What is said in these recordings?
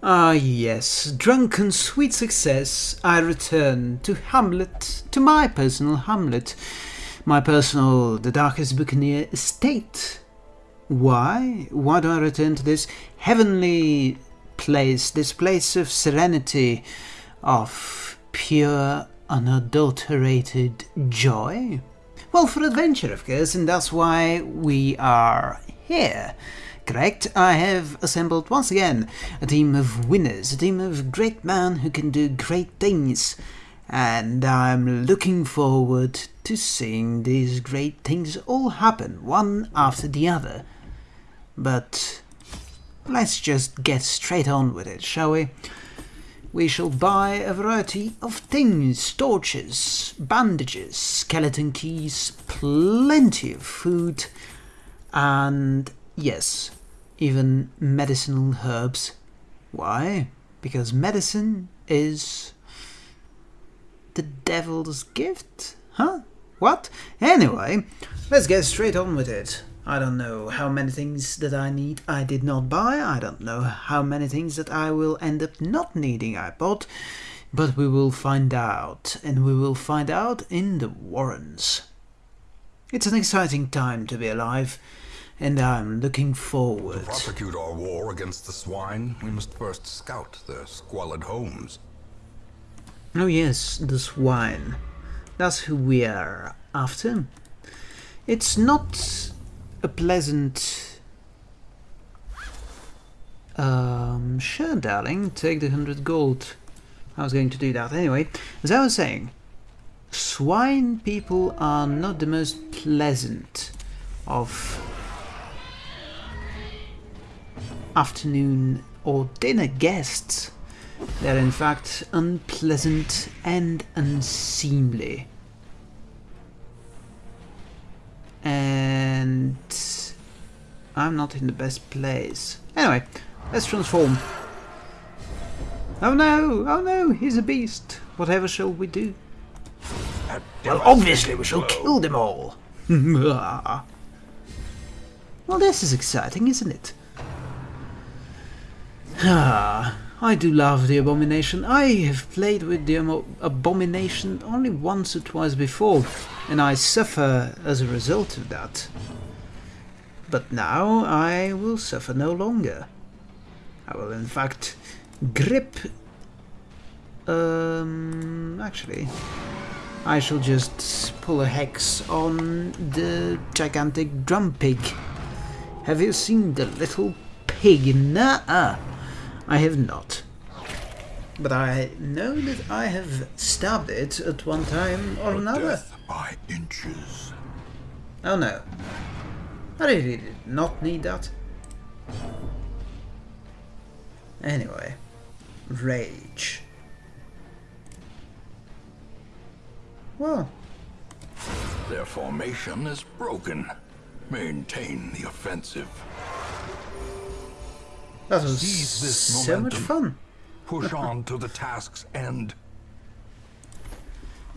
Ah yes, drunken sweet success, I return to Hamlet, to my personal Hamlet, my personal The Darkest Buccaneer estate. Why? Why do I return to this heavenly place, this place of serenity, of pure, unadulterated joy? Well, for adventure, of course, and that's why we are here. Correct, I have assembled once again a team of winners, a team of great men who can do great things. And I'm looking forward to seeing these great things all happen, one after the other. But let's just get straight on with it, shall we? We shall buy a variety of things, torches, bandages, skeleton keys, plenty of food, and yes, even medicinal herbs. Why? Because medicine is the devil's gift? Huh? What? Anyway, let's get straight on with it. I don't know how many things that I need I did not buy. I don't know how many things that I will end up not needing I bought. But we will find out, and we will find out in the Warrens. It's an exciting time to be alive and I'm looking forward. To prosecute our war against the swine, we must first scout their squalid homes. Oh yes, the swine. That's who we are after. It's not a pleasant... Um, sure, darling, take the hundred gold. I was going to do that anyway. As I was saying, swine people are not the most pleasant of afternoon or dinner guests. They're in fact unpleasant and unseemly. And I'm not in the best place. Anyway, let's transform. Oh no, oh no, he's a beast. Whatever shall we do? Well, obviously we shall kill them all. well, this is exciting, isn't it? Ah, I do love the Abomination. I have played with the Abomination only once or twice before, and I suffer as a result of that. But now I will suffer no longer. I will in fact grip... Um, actually, I shall just pull a hex on the gigantic drum pig. Have you seen the little pig? Nuh-uh. I have not. But I know that I have stabbed it at one time or another. Death by inches. Oh no. I really did not need that. Anyway. Rage. Well. Their formation is broken. Maintain the offensive. That was Seize this so momentum. much fun. Push on to the task's end.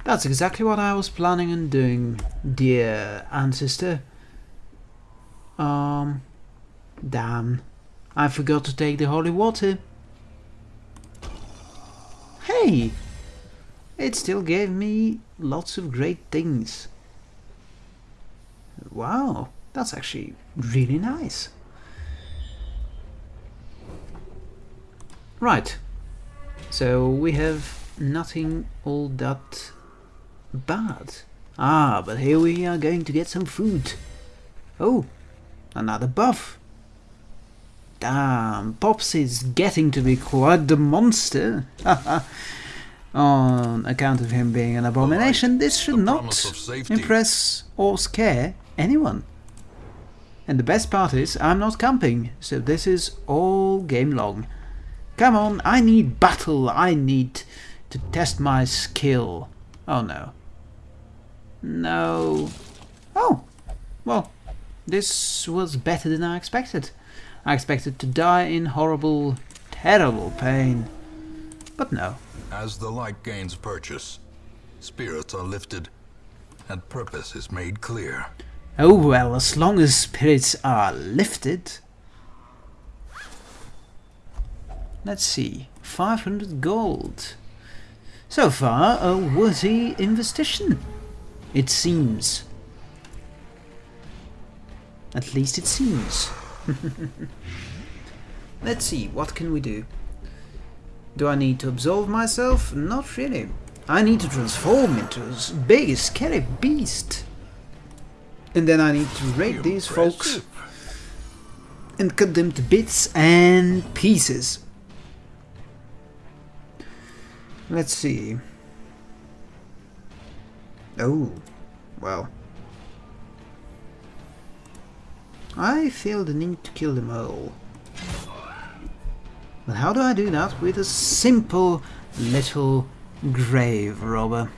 That's exactly what I was planning on doing, dear ancestor. Um, damn. I forgot to take the holy water. Hey! It still gave me lots of great things. Wow, that's actually really nice. Right, so we have nothing all that bad. Ah, but here we are going to get some food. Oh, another buff. Damn, Pops is getting to be quite the monster. On account of him being an abomination, this should not impress or scare anyone. And the best part is, I'm not camping, so this is all game long. Come on, I need battle. I need to test my skill. Oh no. No. Oh, well, this was better than I expected. I expected to die in horrible, terrible pain. But no. As the light gains purchase, spirits are lifted, and purpose is made clear. Oh well, as long as spirits are lifted, Let's see. 500 gold. So far, a worthy investigation. It seems. At least it seems. Let's see, what can we do? Do I need to absolve myself? Not really. I need to transform into a big, scary beast. And then I need to raid these folks and cut them to bits and pieces. Let's see. Oh, well. I feel the need to kill them all. But how do I do that with a simple little grave robber?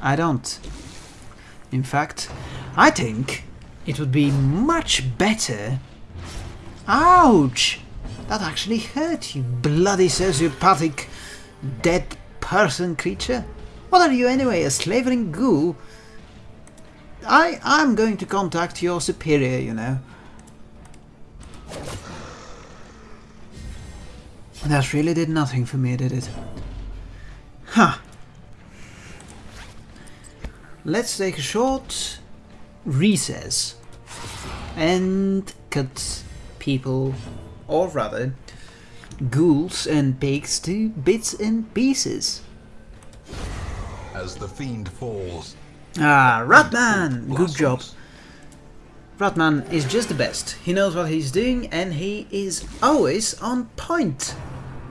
I don't. In fact, I think it would be much better... Ouch! That actually hurt, you bloody sociopathic dead person creature. What are you anyway, a slavering ghoul? I, I'm going to contact your superior, you know. That really did nothing for me, did it? Huh. Let's take a short recess and cut people, or rather, ghouls and pigs to bits and pieces. As the fiend falls, Ah, Ratman! Good job. Ratman is just the best. He knows what he's doing and he is always on point.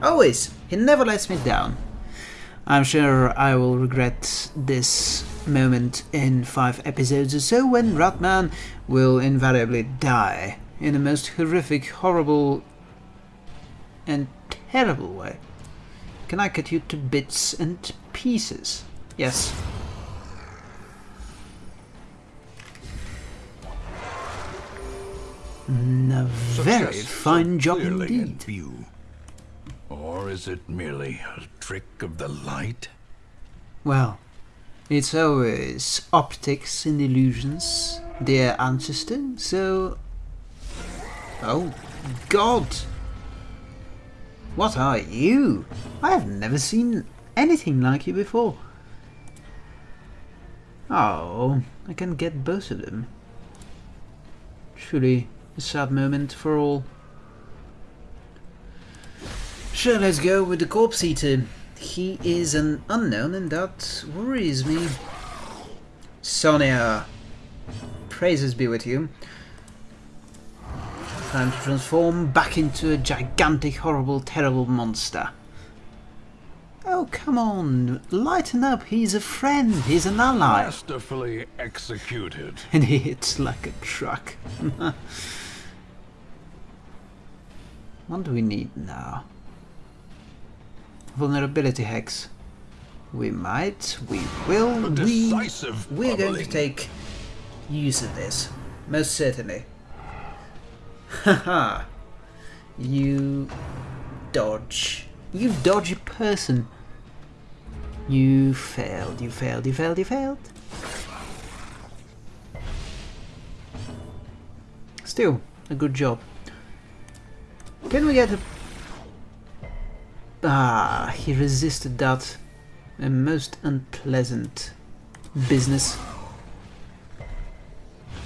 Always. He never lets me down. I'm sure I will regret this moment in five episodes or so when Ratman will invariably die in the most horrific, horrible and terrible way. Can I cut you to bits and pieces? Yes. A very fine job in indeed. view. Or is it merely a trick of the light? Well, it's always optics and illusions, dear ancestor, so... Oh, God! What are you? I have never seen anything like you before. Oh, I can get both of them. Truly a sad moment for all. Sure, let's go with the corpse eater. He is an unknown and that worries me. Sonia, praises be with you. Time to transform back into a gigantic, horrible, terrible monster. Oh, come on, lighten up, he's a friend, he's an ally. Masterfully executed. And he hits like a truck. what do we need now? Vulnerability hex. We might, we will, We, we're going to take use of this. Most certainly. Haha. you dodge. You dodgy person. You failed, you failed, you failed, you failed. Still, a good job. Can we get a... Ah, he resisted that. A most unpleasant business.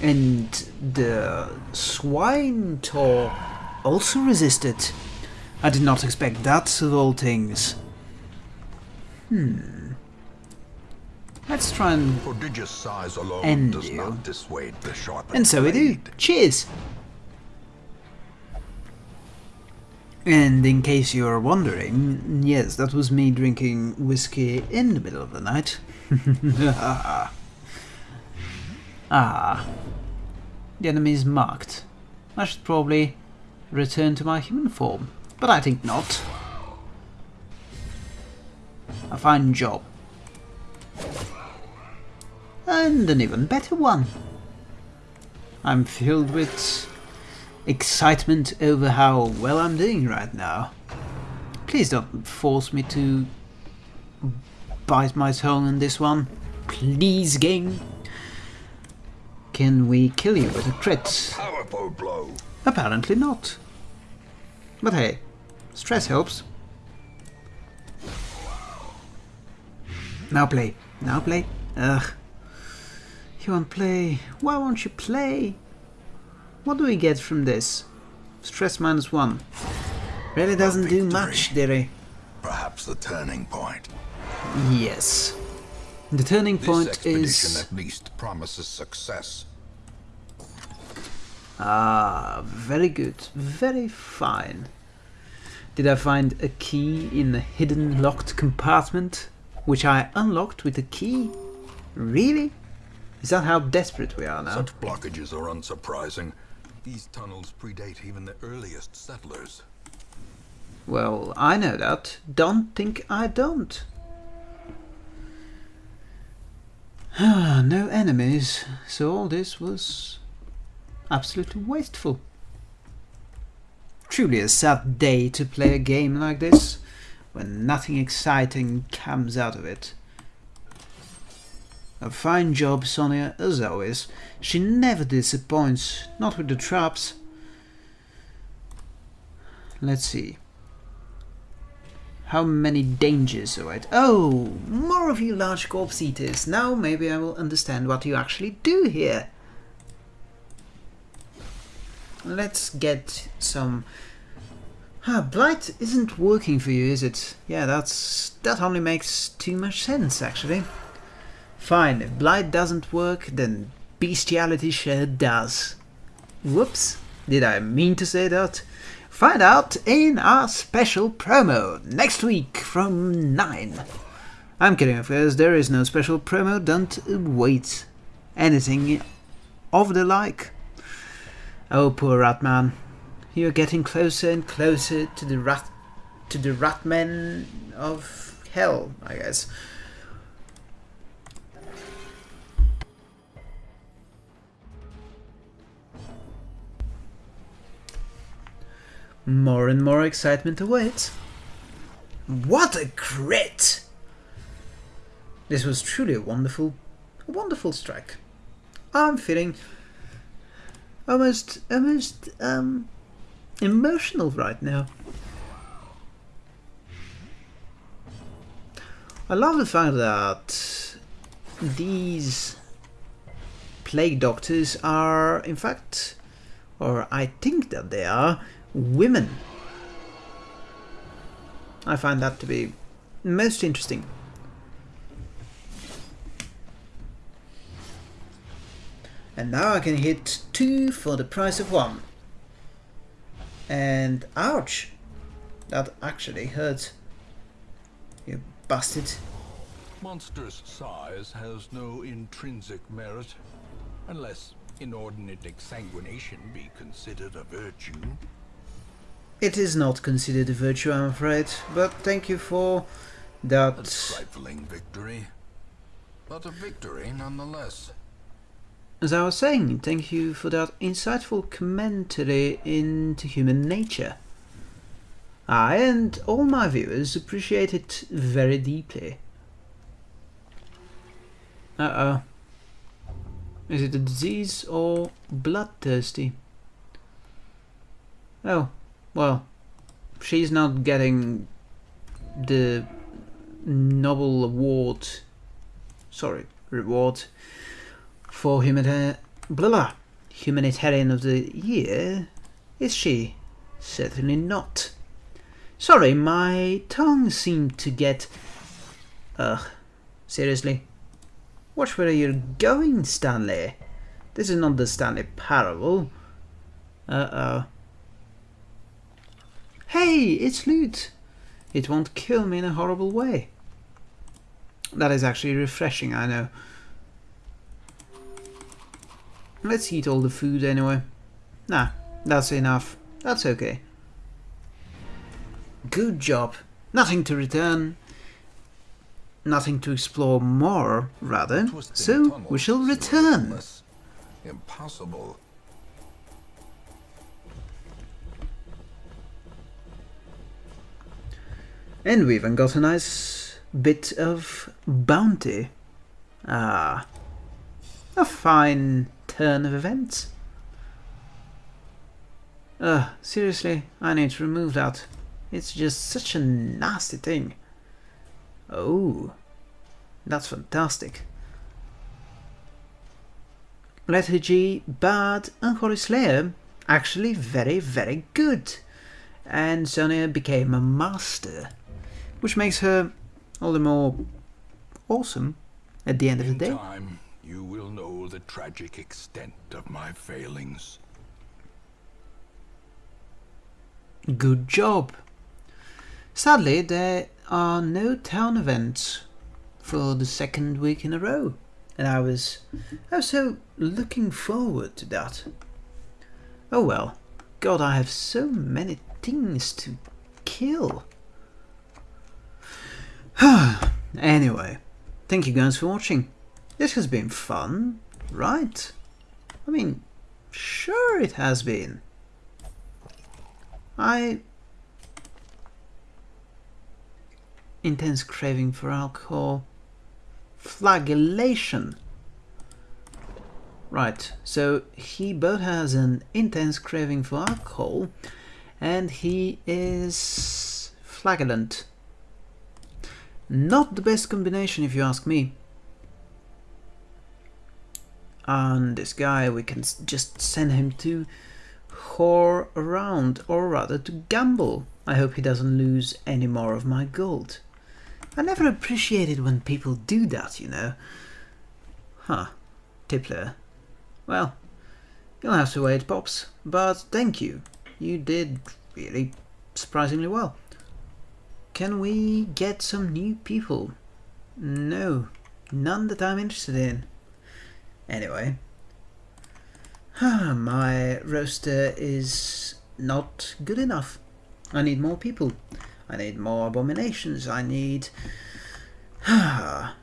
And the Swinetaur also resisted. I did not expect that of all things. Hmm. Let's try and... Prodigious size alone And does you. not dissuade the sharpened And so we do. Cheers! And in case you're wondering, yes, that was me drinking whiskey in the middle of the night. ah. The enemy is marked. I should probably return to my human form, but I think not. A fine job. And an even better one. I'm filled with excitement over how well I'm doing right now. Please don't force me to bite my tongue in this one. Please, game. Can we kill you with a crit? Powerful blow. Apparently not. But hey, stress helps. Now play. Now play. Ugh. You won't play. Why won't you play? What do we get from this? Stress minus one. Really doesn't do much, Dere. Perhaps the turning point. Yes. The turning This point expedition is... at least promises success. Ah, very good. Very fine. Did I find a key in the hidden locked compartment? Which I unlocked with a key? Really? Is that how desperate we are now? Such blockages are unsurprising. These tunnels predate even the earliest settlers. Well, I know that. Don't think I don't. Ah, Ah, no enemies, so all this was absolutely wasteful. Truly a sad day to play a game like this, when nothing exciting comes out of it. A fine job, Sonia, as always. She never disappoints, not with the traps. Let's see. How many dangers await? Oh, more of you large corpse eaters. Now maybe I will understand what you actually do here. Let's get some... Ah, Blight isn't working for you, is it? Yeah, that's... that only makes too much sense, actually. Fine, if Blight doesn't work, then Bestiality sure does. Whoops, did I mean to say that? Find out in our special promo next week from 9. I'm kidding, of course, there is no special promo, don't wait. Anything of the like. Oh, poor Ratman. You're getting closer and closer to the rat to the Ratmen of hell, I guess. More and more excitement awaits. What a crit! This was truly a wonderful, a wonderful strike. I'm feeling almost, almost, um, emotional right now. I love the fact that these plague doctors are, in fact, or I think that they are, women. I find that to be most interesting. And now I can hit two for the price of one. And ouch! That actually hurts. You bastard. Monstrous size has no intrinsic merit, unless inordinate exsanguination be considered a virtue. It is not considered a virtue, I'm afraid, but thank you for A that. trifling victory, but a victory nonetheless. As I was saying, thank you for that insightful commentary into human nature. I and all my viewers appreciate it very deeply. Uh oh. Is it a disease or bloodthirsty? Oh, well, she's not getting the Nobel Award, sorry, reward for humanita- blah, blah, humanitarian of the year, is she? Certainly not. Sorry, my tongue seemed to get. Ugh, seriously. Watch where you're going, Stanley. This is not the Stanley Parable. Uh oh. Hey, it's loot. It won't kill me in a horrible way. That is actually refreshing, I know. Let's eat all the food anyway. Nah, that's enough. That's okay. Good job. Nothing to return. Nothing to explore more, rather. So, we shall return. Impossible. And we even got a nice bit of bounty. Ah. A fine turn of events. Ugh, seriously, I need to remove that. It's just such a nasty thing. Oh. That's fantastic. Lethargy, Bad, and Holy Slayer actually very, very good. And Sonia became a master, which makes her all the more awesome at the end of the day. In time, you will know the tragic extent of my failings. Good job. Sadly, there are no town events for the second week in a row, and I was, I was so looking forward to that. Oh well, God, I have so many things to kill. anyway, thank you guys for watching. This has been fun, right? I mean, sure it has been. I intense craving for alcohol flagellation right so he both has an intense craving for alcohol and he is flagellant not the best combination if you ask me and this guy we can just send him to whore around, or rather to gamble. I hope he doesn't lose any more of my gold. I never appreciated when people do that, you know. Huh. Tippler. Well, you'll have to wait, Pops. But thank you. You did really surprisingly well. Can we get some new people? No, none that I'm interested in. Anyway, ah, my roster is not good enough. I need more people. I need more abominations. I need. yeah,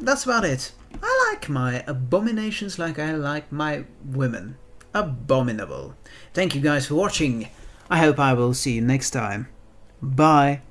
that's about it. I like my abominations like I like my women. Abominable. Thank you guys for watching. I hope I will see you next time. Bye.